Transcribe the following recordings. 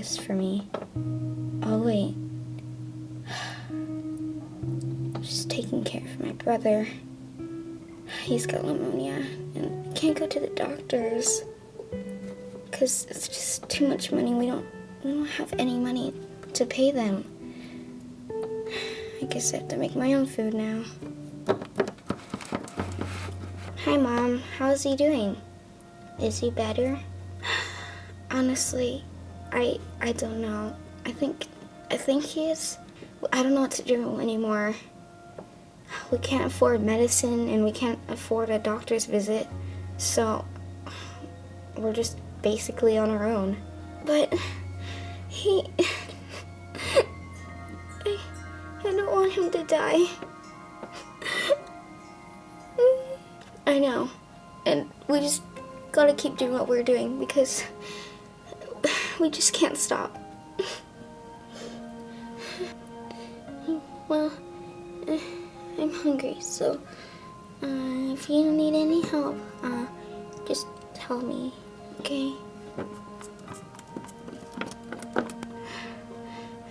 breakfast for me. Oh, wait. Just taking care of my brother. He's got pneumonia and I can't go to the doctors because it's just too much money. We don't we don't have any money to pay them. I guess I have to make my own food now. Hi mom, how's he doing? Is he better? Honestly, I I don't know. I think I think he is. I don't know what to do anymore. We can't afford medicine and we can't afford a doctor's visit. So we're just basically on our own. But he I, I don't want him to die. I know. And we just gotta keep doing what we're doing because we just can't stop. well, I'm hungry, so uh, if you need any help, uh, just tell me, okay?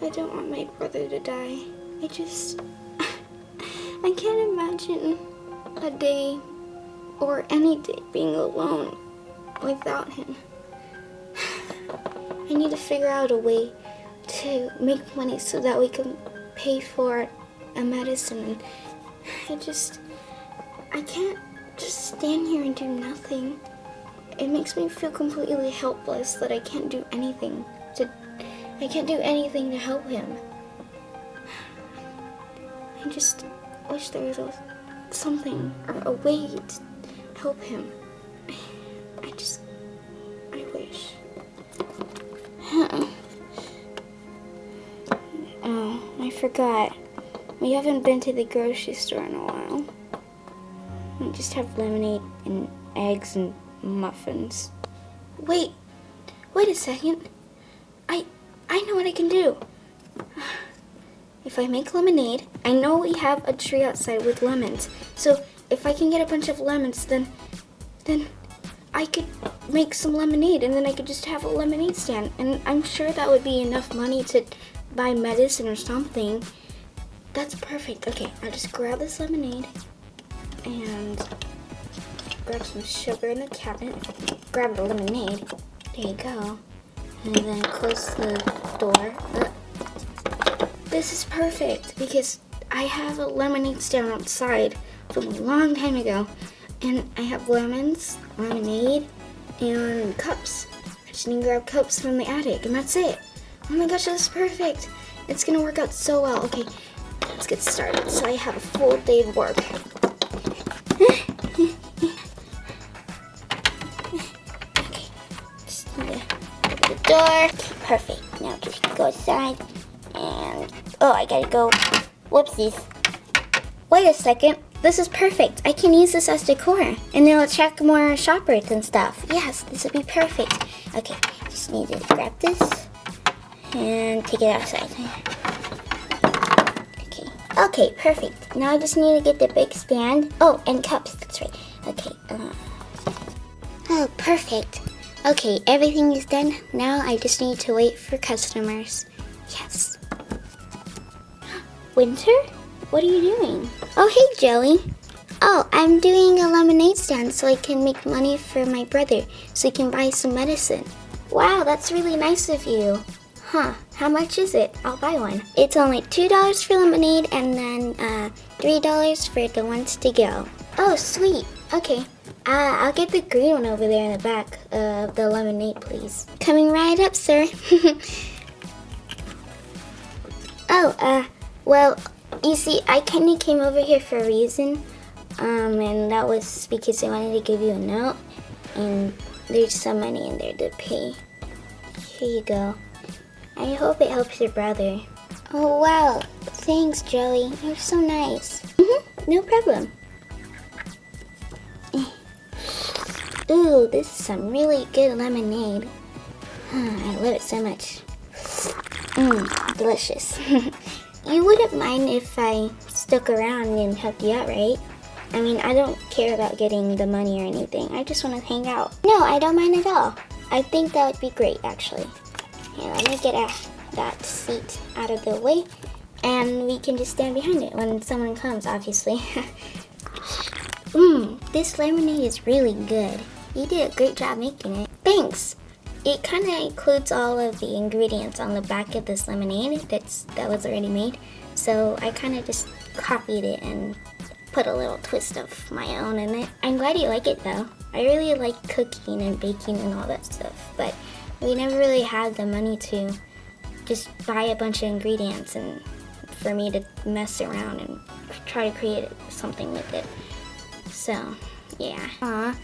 I don't want my brother to die. I just, I can't imagine a day or any day being alone without him. I need to figure out a way to make money so that we can pay for a medicine. I just, I can't just stand here and do nothing. It makes me feel completely helpless that I can't do anything to, I can't do anything to help him. I just wish there was a, something or a way to help him. I, I just, Uh-uh. oh, I forgot. We haven't been to the grocery store in a while. We just have lemonade and eggs and muffins. Wait, wait a second. I, I know what I can do. If I make lemonade, I know we have a tree outside with lemons. So if I can get a bunch of lemons, then, then I could make some lemonade and then I could just have a lemonade stand. And I'm sure that would be enough money to buy medicine or something. That's perfect. Okay, I'll just grab this lemonade and grab some sugar in the cabinet. Grab the lemonade. There you go. And then close the door. Uh, this is perfect because I have a lemonade stand outside from a long time ago. And I have lemons, lemonade, and cups. I just need to grab cups from the attic and that's it. Oh my gosh, this is perfect. It's gonna work out so well. Okay, let's get started. So I have a full day of work. okay, just need to open the door. Perfect. Now just go outside and, oh, I gotta go. Whoopsies. Wait a second. This is perfect. I can use this as decor and it'll attract more shoppers and stuff. Yes, this would be perfect. Okay, just need to grab this and take it outside. Okay, okay, perfect. Now I just need to get the big stand. Oh, and cups, that's right. Okay, uh, oh, perfect. Okay, everything is done. Now I just need to wait for customers. Yes. Winter? What are you doing? Oh, hey, Joey. Oh, I'm doing a lemonade stand so I can make money for my brother so he can buy some medicine. Wow, that's really nice of you. Huh, how much is it? I'll buy one. It's only $2 for lemonade and then uh, $3 for the ones to go. Oh, sweet. Okay. Uh, I'll get the green one over there in the back of the lemonade, please. Coming right up, sir. oh, uh, well, you see, I kind of came over here for a reason, um, and that was because I wanted to give you a note, and there's some money in there to pay. Here you go. I hope it helps your brother. Oh, wow. Thanks, Joey. You're so nice. Mm -hmm. No problem. Ooh, this is some really good lemonade. I love it so much. Mmm, delicious. You wouldn't mind if I stuck around and helped you out, right? I mean, I don't care about getting the money or anything. I just want to hang out. No, I don't mind at all. I think that would be great, actually. Here, let me get a, that seat out of the way. And we can just stand behind it when someone comes, obviously. Mmm, this lemonade is really good. You did a great job making it. Thanks! It kind of includes all of the ingredients on the back of this lemonade that's that was already made. So I kind of just copied it and put a little twist of my own in it. I'm glad you like it though. I really like cooking and baking and all that stuff, but we never really had the money to just buy a bunch of ingredients and for me to mess around and try to create something with it. So, yeah. Aw,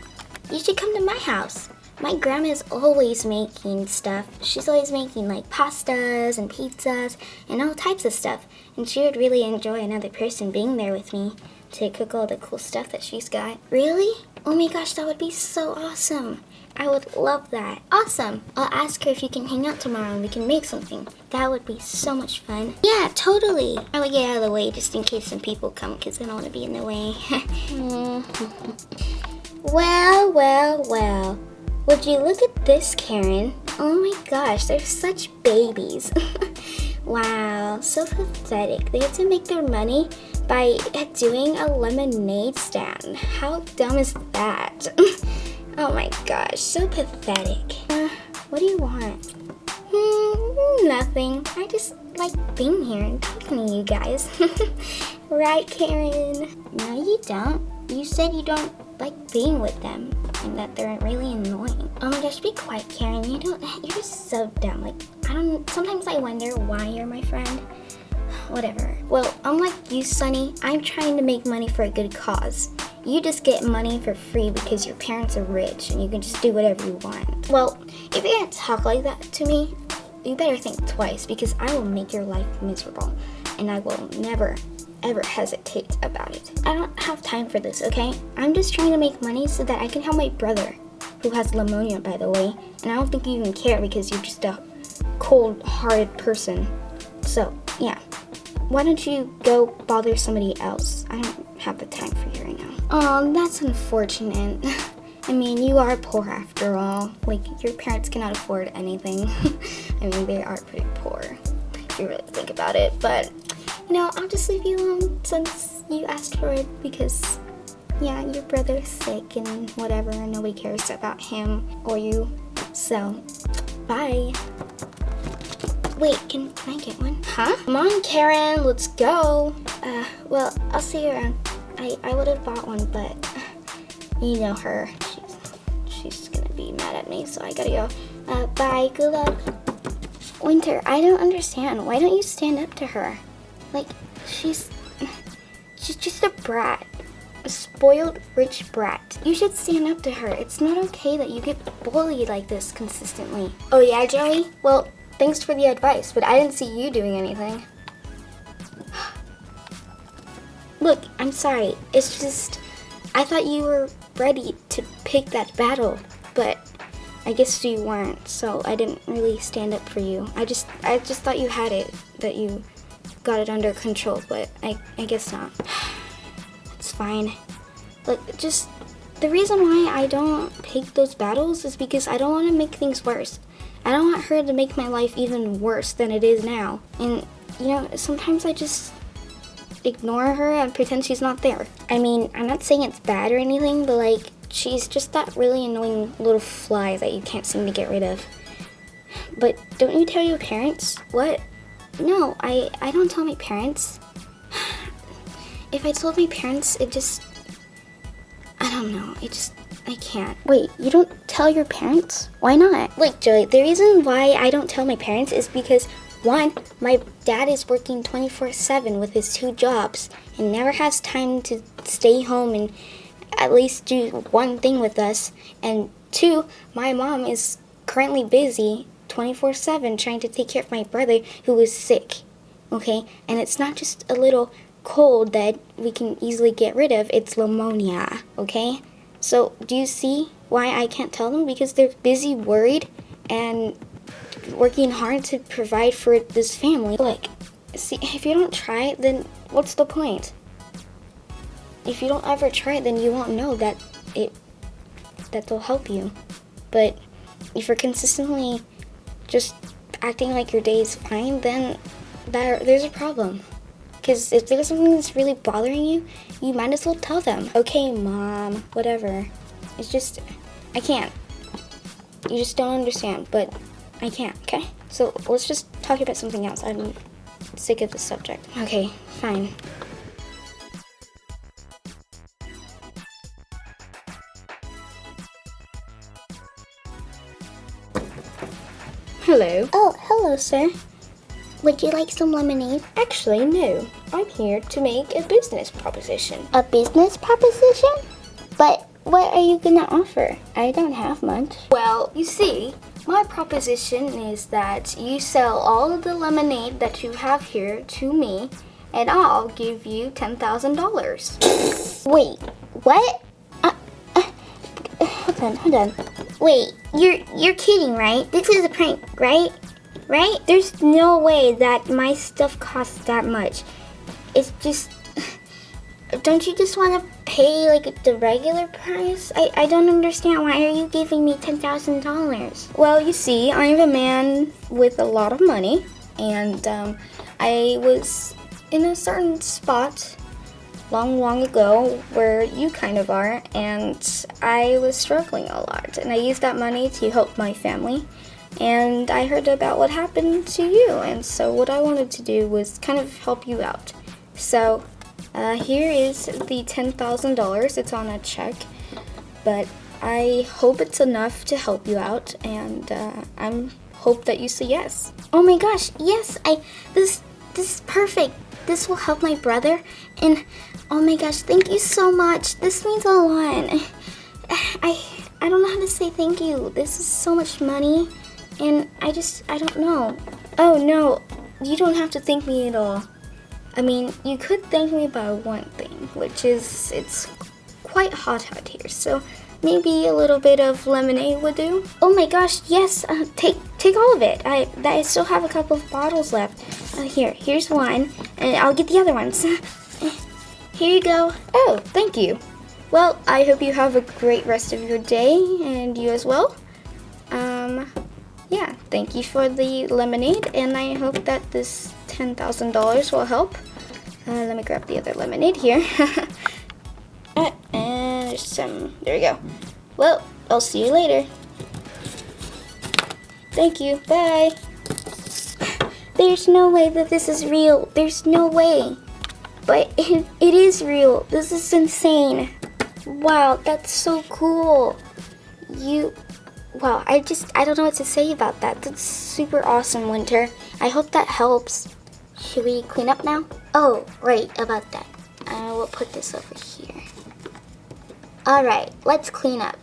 you should come to my house. My grandma's always making stuff. She's always making like pastas and pizzas and all types of stuff. And she would really enjoy another person being there with me to cook all the cool stuff that she's got. Really? Oh my gosh, that would be so awesome. I would love that. Awesome. I'll ask her if you can hang out tomorrow and we can make something. That would be so much fun. Yeah, totally. I will get out of the way just in case some people come because I don't want to be in the way. Mm. well, well, well. Would you look at this, Karen? Oh my gosh, they're such babies. wow, so pathetic. They have to make their money by doing a lemonade stand. How dumb is that? oh my gosh, so pathetic. Uh, what do you want? Hmm, nothing. I just like being here and talking to you guys. right, Karen? No, you don't. You said you don't like being with them and that they're really annoying. Oh my gosh, be quiet, Karen. You don't, you're just so dumb. Like, I don't, sometimes I wonder why you're my friend whatever. Well, unlike you, Sunny, I'm trying to make money for a good cause. You just get money for free because your parents are rich and you can just do whatever you want. Well, if you're gonna talk like that to me, you better think twice because I will make your life miserable and I will never ever hesitate about it. I don't have time for this, okay? I'm just trying to make money so that I can help my brother, who has pneumonia, by the way, and I don't think you even care because you're just a cold-hearted person. So, yeah why don't you go bother somebody else? I don't have the time for you right now. Oh, that's unfortunate. I mean, you are poor after all. Like, your parents cannot afford anything. I mean, they are pretty poor, if you really think about it. But, know, I'll just leave you alone since you asked for it because, yeah, your brother's sick and whatever, and nobody cares about him or you. So, bye. Wait, can, can I get one? Huh? Come on, Karen, let's go. Uh, well, I'll see you around. I, I would have bought one, but you know her. She's, she's gonna be mad at me, so I gotta go. Uh, bye, good luck. Winter, I don't understand. Why don't you stand up to her? Like, she's, she's just a brat. A spoiled rich brat. You should stand up to her. It's not okay that you get bullied like this consistently. Oh yeah, Joey? Well, Thanks for the advice, but I didn't see you doing anything. Look, I'm sorry. It's just, I thought you were ready to pick that battle, but I guess you weren't, so I didn't really stand up for you. I just, I just thought you had it, that you got it under control, but I, I guess not. It's fine. Look, just, the reason why I don't pick those battles is because I don't want to make things worse. I don't want her to make my life even worse than it is now. And, you know, sometimes I just ignore her and pretend she's not there. I mean, I'm not saying it's bad or anything, but like, she's just that really annoying little fly that you can't seem to get rid of. But don't you tell your parents? What? No, I, I don't tell my parents. If I told my parents, it just, I don't know, it just I can't. Wait, you don't tell your parents? Why not? Like, Joey, the reason why I don't tell my parents is because one, my dad is working 24-7 with his two jobs and never has time to stay home and at least do one thing with us. And two, my mom is currently busy 24-7 trying to take care of my brother who is sick. Okay? And it's not just a little cold that we can easily get rid of, it's pneumonia. Okay? So do you see why I can't tell them? Because they're busy, worried, and working hard to provide for this family. Like, see, if you don't try then what's the point? If you don't ever try then you won't know that it that they'll help you. But if you're consistently just acting like your day is fine, then there, there's a problem. Because if there's something that's really bothering you, you might as well tell them. Okay, mom, whatever. It's just, I can't. You just don't understand, but I can't, okay? So let's just talk about something else. I'm sick of this subject. Okay, fine. Hello. Oh, hello, sir. Would you like some lemonade? Actually, no. I'm here to make a business proposition. A business proposition? But what are you gonna offer? I don't have much. Well, you see, my proposition is that you sell all of the lemonade that you have here to me, and I'll give you $10,000. Wait, what? Hold on. Wait, you're you're kidding, right? This is a prank, right? Right? There's no way that my stuff costs that much. It's just. Don't you just want to pay like the regular price? I, I don't understand. Why are you giving me $10,000? Well, you see, I'm a man with a lot of money, and um, I was in a certain spot long, long ago where you kind of are, and I was struggling a lot. And I used that money to help my family. And I heard about what happened to you, and so what I wanted to do was kind of help you out. So uh, here is the $10,000. It's on a check, but I hope it's enough to help you out, and uh, I'm hope that you say yes. Oh my gosh, yes, I this this is perfect. This will help my brother and oh my gosh, thank you so much. This means a lot. I I don't know how to say thank you. This is so much money and I just I don't know. Oh no, you don't have to thank me at all. I mean, you could thank me about one thing, which is it's quite hot out here, so maybe a little bit of lemonade would do. Oh my gosh, yes, uh, take take all of it. I I still have a couple of bottles left. Uh, here, here's one, and I'll get the other ones. here you go. Oh, thank you. Well, I hope you have a great rest of your day, and you as well. Um, yeah, thank you for the lemonade, and I hope that this $10,000 will help. Uh, let me grab the other lemonade here. uh, and some, there we go. Well, I'll see you later. Thank you, bye. There's no way that this is real. There's no way. But it, it is real. This is insane. Wow, that's so cool. You, wow, I just, I don't know what to say about that. That's super awesome, Winter. I hope that helps. Should we clean up now? Oh, right, about that. I will put this over here. Alright, let's clean up.